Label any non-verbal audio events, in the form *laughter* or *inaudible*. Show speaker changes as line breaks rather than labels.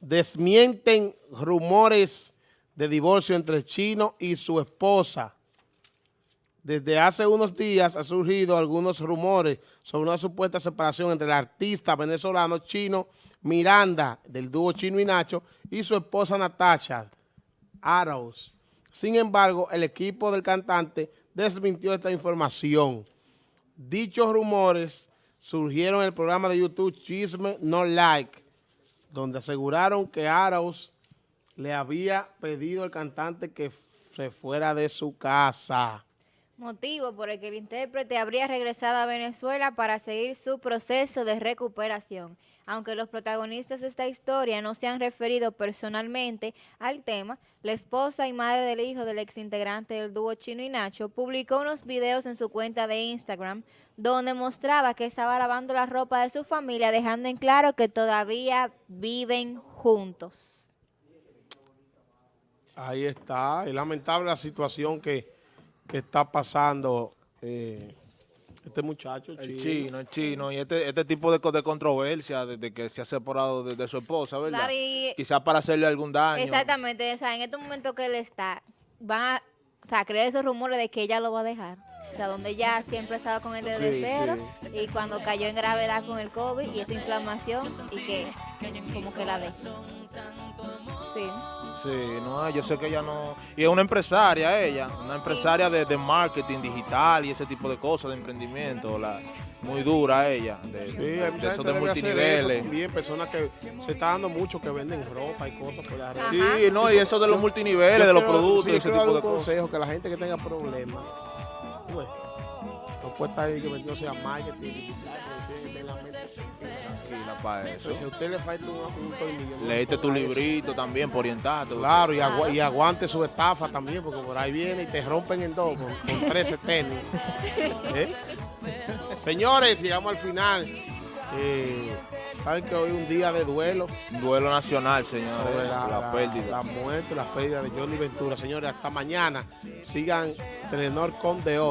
desmienten rumores de divorcio entre chino y su esposa. Desde hace unos días han surgido algunos rumores sobre una supuesta separación entre el artista venezolano chino Miranda, del dúo Chino y Nacho, y su esposa Natasha Arauz. Sin embargo, el equipo del cantante desmintió esta información. Dichos rumores surgieron el programa de YouTube Chisme No Like, donde aseguraron que Arauz le había pedido al cantante que se fuera de su casa.
Motivo por el que el intérprete habría regresado a Venezuela para seguir su proceso de recuperación. Aunque los protagonistas de esta historia no se han referido personalmente al tema, la esposa y madre del hijo del exintegrante del dúo Chino y Nacho publicó unos videos en su cuenta de Instagram donde mostraba que estaba lavando la ropa de su familia, dejando en claro que todavía viven juntos.
Ahí está, es lamentable la situación que, que está pasando eh, este muchacho.
El chino, chino el chino, y este, este tipo de, de controversia desde que se ha separado de, de su esposa, ¿verdad?
Claro, y-
Quizás para hacerle algún daño.
Exactamente, o sea, en este momento que él está, va a, o sea, creer esos rumores de que ella lo va a dejar. O sea, donde ella siempre estaba con él desde
Sí,
cero y cuando cayó en gravedad con el COVID y esa inflamación y que como que la dejó. Sí.
Sí, no, yo sé que ella no... Y es una empresaria ella, una empresaria de, de marketing digital y ese tipo de cosas, de emprendimiento, la, muy dura ella, de,
Sí,
de
hay mucha
eso de
hacer eso
multiniveles.
también, personas que se está dando mucho que venden ropa y cosas por la red.
Sí, no, y eso de los multiniveles, de los productos y ese tipo de cosas.
consejo que la gente que tenga problemas, pues, no puede estar ahí que metiéndose a marketing digital,
Sí, la pa' eso.
Entonces, si a usted le falta un, un tornillo, no
Leíste tu
eso.
librito también para orientarte.
Claro, y, agua- y aguante su estafa también, porque por ahí viene y te rompen en dos con, con 13 tenis. ¿Eh? *laughs* Señores, llegamos al final. Eh, Saben que hoy es un día de duelo
duelo nacional, señores,
sobre la,
la,
la-
pérdida.
la muerte, la pérdida de Johnny Ventura. Señores, hasta mañana. Sigan Telenor con de hoy.